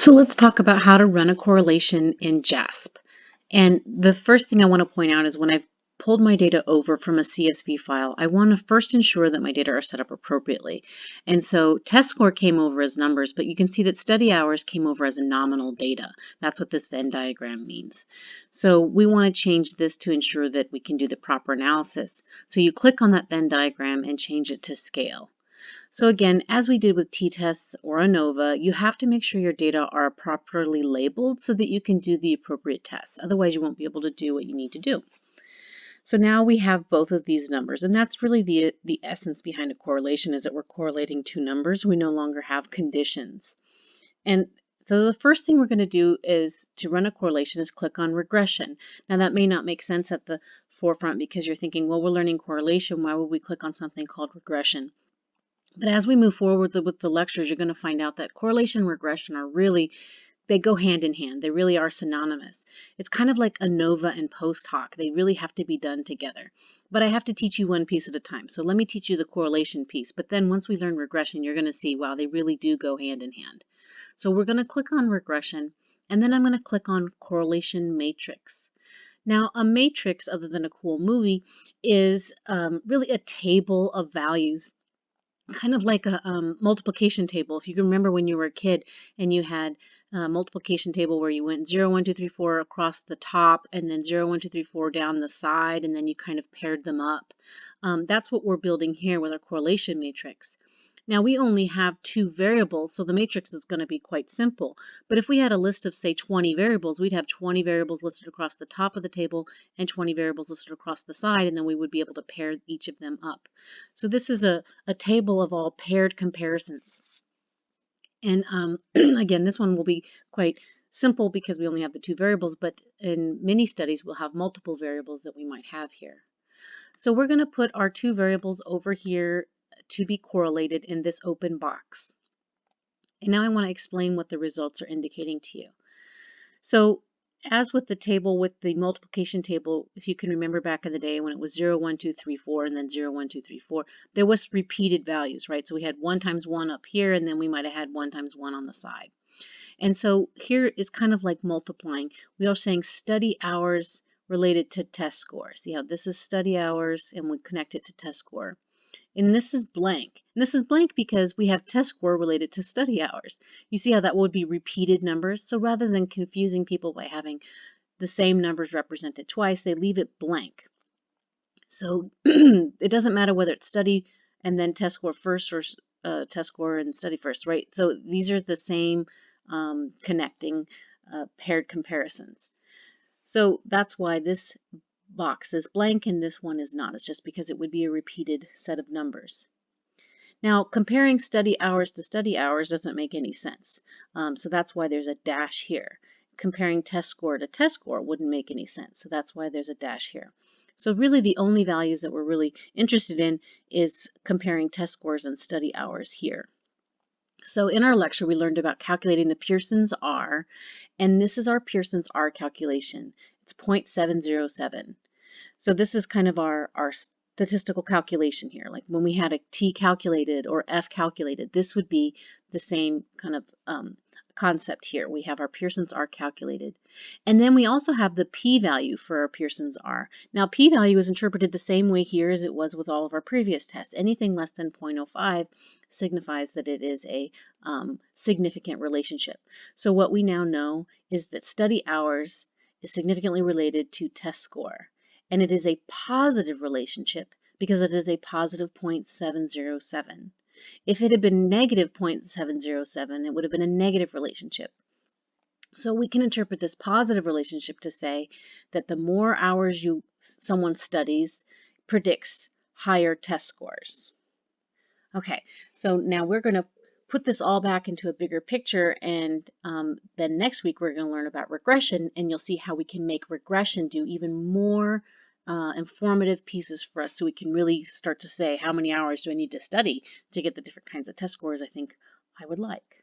So let's talk about how to run a correlation in JASP. And the first thing I want to point out is when I've pulled my data over from a CSV file, I want to first ensure that my data are set up appropriately. And so test score came over as numbers, but you can see that study hours came over as nominal data. That's what this Venn diagram means. So we want to change this to ensure that we can do the proper analysis. So you click on that Venn diagram and change it to scale. So again, as we did with t-tests or ANOVA, you have to make sure your data are properly labeled so that you can do the appropriate tests. Otherwise, you won't be able to do what you need to do. So now we have both of these numbers, and that's really the, the essence behind a correlation is that we're correlating two numbers. We no longer have conditions. And so the first thing we're going to do is to run a correlation is click on regression. Now that may not make sense at the forefront because you're thinking, well, we're learning correlation. Why would we click on something called regression? But as we move forward with the lectures, you're going to find out that correlation and regression are really, they go hand in hand. They really are synonymous. It's kind of like ANOVA and post hoc. They really have to be done together. But I have to teach you one piece at a time. So let me teach you the correlation piece. But then once we learn regression, you're going to see, wow, they really do go hand in hand. So we're going to click on regression, and then I'm going to click on correlation matrix. Now, a matrix, other than a cool movie, is um, really a table of values kind of like a um, multiplication table. If you can remember when you were a kid and you had a multiplication table where you went 0, 1, 2, 3, 4 across the top and then 0, 1, 2, 3, 4 down the side and then you kind of paired them up. Um, that's what we're building here with our correlation matrix. Now we only have two variables, so the matrix is going to be quite simple. But if we had a list of, say, 20 variables, we'd have 20 variables listed across the top of the table and 20 variables listed across the side, and then we would be able to pair each of them up. So this is a, a table of all paired comparisons. And um, again, this one will be quite simple because we only have the two variables, but in many studies we'll have multiple variables that we might have here. So we're going to put our two variables over here to be correlated in this open box. And now I want to explain what the results are indicating to you. So as with the table, with the multiplication table, if you can remember back in the day when it was 0, 1, 2, 3, 4, and then 0, 1, 2, 3, 4, there was repeated values, right? So we had 1 times 1 up here, and then we might have had 1 times 1 on the side. And so here it's kind of like multiplying. We are saying study hours related to test score. See how this is study hours, and we connect it to test score and this is blank. And this is blank because we have test score related to study hours. You see how that would be repeated numbers? So rather than confusing people by having the same numbers represented twice, they leave it blank. So it doesn't matter whether it's study and then test score first or uh, test score and study first, right? So these are the same um, connecting uh, paired comparisons. So that's why this box is blank and this one is not. It's just because it would be a repeated set of numbers. Now, comparing study hours to study hours doesn't make any sense. Um, so that's why there's a dash here. Comparing test score to test score wouldn't make any sense. So that's why there's a dash here. So really the only values that we're really interested in is comparing test scores and study hours here. So in our lecture, we learned about calculating the Pearson's R, and this is our Pearson's R calculation. It's 0.707. So this is kind of our, our statistical calculation here. Like when we had a T calculated or F calculated, this would be the same kind of um, concept here. We have our Pearson's R calculated. And then we also have the p-value for our Pearson's R. Now p-value is interpreted the same way here as it was with all of our previous tests. Anything less than 0.05 signifies that it is a um, significant relationship. So what we now know is that study hours is significantly related to test score. And it is a positive relationship because it is a positive 0.707. If it had been negative 0.707, it would have been a negative relationship. So we can interpret this positive relationship to say that the more hours you someone studies predicts higher test scores. Okay, so now we're going to put this all back into a bigger picture and um, then next week we're going to learn about regression and you'll see how we can make regression do even more uh, informative pieces for us so we can really start to say how many hours do I need to study to get the different kinds of test scores I think I would like.